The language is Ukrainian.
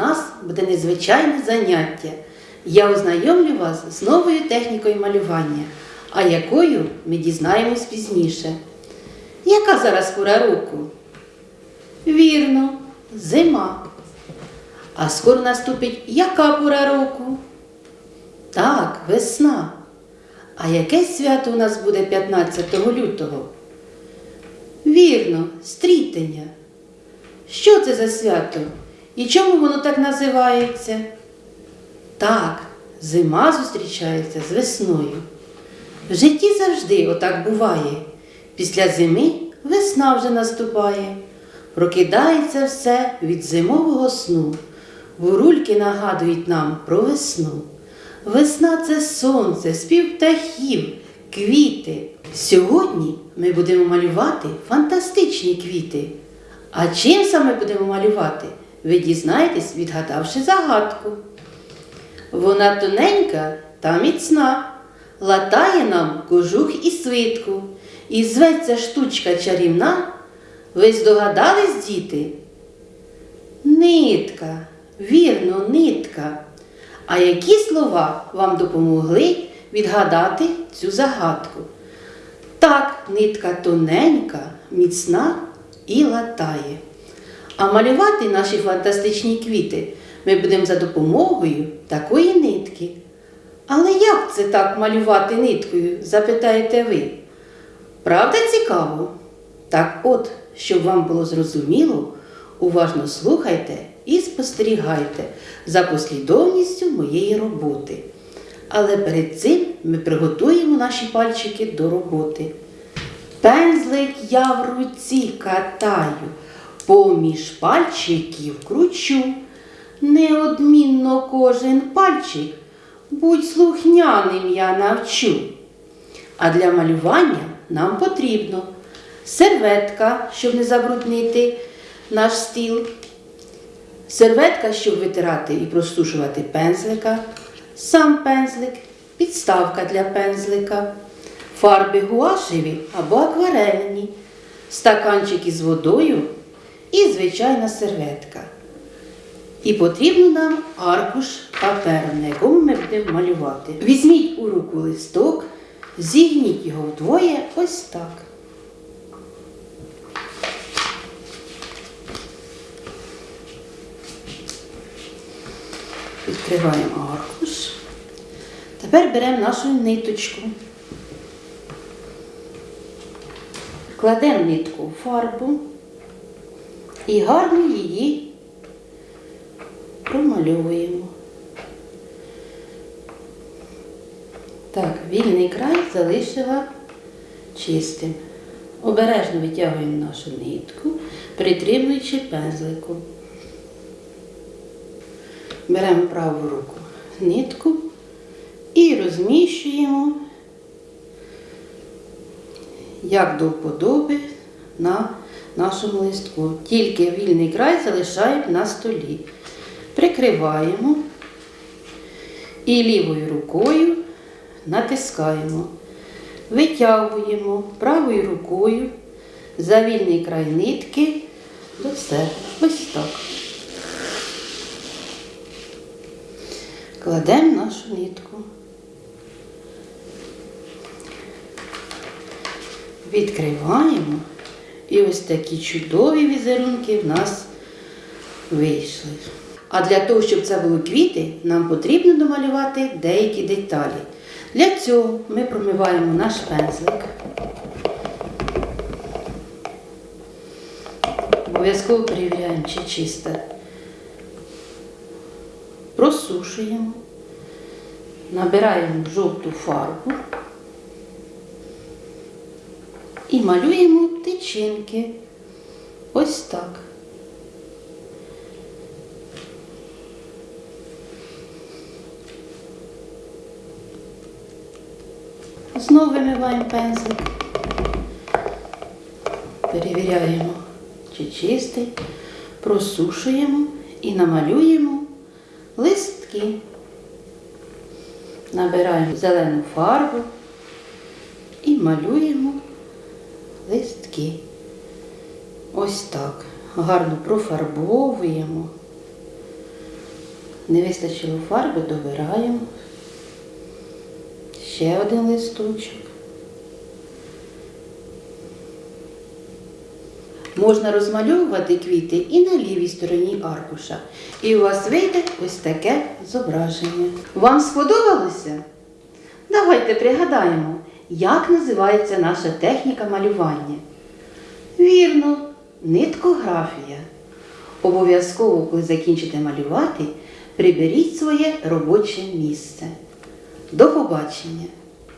нас буде незвичайне заняття. Я ознайомлю вас з новою технікою малювання, а якою ми дізнаємось пізніше. Яка зараз пора року? Вірно, зима. А скоро наступить яка пора року? Так, весна. А яке свято у нас буде 15 лютого? Вірно, стрітення. Що це за свято? І чому воно так називається? Так, зима зустрічається з весною. В житті завжди отак буває. Після зими весна вже наступає. Прокидається все від зимового сну. Бурульки нагадують нам про весну. Весна це сонце, спів птахів, квіти. Сьогодні ми будемо малювати фантастичні квіти. А чим саме будемо малювати, ви дізнаєтесь, відгадавши загадку. Вона тоненька та міцна, латає нам кожух і свитку, і зветься штучка чарівна. Ви здогадались, діти? Нитка, вірно, нитка. А які слова вам допомогли відгадати цю загадку? Так, нитка тоненька, міцна і латає. А малювати наші фантастичні квіти ми будемо за допомогою такої нитки. Але як це так малювати ниткою, запитаєте ви? Правда цікаво? Так от, щоб вам було зрозуміло, уважно слухайте і спостерігайте за послідовністю моєї роботи. Але перед цим ми приготуємо наші пальчики до роботи. Пензлик я в руці катаю, поміж пальчиків кручу. Неодмінно кожен пальчик, будь слухняним я навчу. А для малювання нам потрібно серветка, щоб не забруднити наш стіл, серветка, щоб витирати і просушувати пензлика, сам пензлик, підставка для пензлика, фарби гуашеві або акварельні, стаканчик із водою і звичайна серветка. І потрібно нам аркуш паперу, на якому ми будемо малювати. Візьміть у руку листок, зігніть його вдвоє ось так. Відкриваємо аркуш. Тепер беремо нашу ниточку. Кладемо нитку в фарбу і гарно її промальовуємо. Так, вільний край залишила чистим. Обережно витягуємо нашу нитку, притримуючи пензликом. Беремо праву руку нитку і розміщуємо як до вподоби на нашому листку. Тільки вільний край залишаємо на столі. Прикриваємо і лівою рукою натискаємо, витягуємо правою рукою за вільний край нитки до себе. Ось так. Кладемо нашу нитку. Відкриваємо. І ось такі чудові візерунки в нас вийшли. А для того, щоб це були квіти, нам потрібно домалювати деякі деталі. Для цього ми промиваємо наш пензлик. Обов'язково перевіряємо, чи чисте. Просушуємо, набираємо жовту фарбу і малюємо тичинки. Ось так. Знову вимиваємо пензлик. Перевіряємо, чи чистий, просушуємо і намалюємо листки. Набираємо зелену фарбу і малюємо листки. Ось так. Гарно профарбовуємо. Не вистачило фарби, добираємо. Ще один листочок. Можна розмальовувати квіти і на лівій стороні аркуша. І у вас вийде ось таке зображення. Вам сподобалося? Давайте пригадаємо, як називається наша техніка малювання. Вірно, ниткографія. Обов'язково, коли закінчите малювати, приберіть своє робоче місце. До побачення!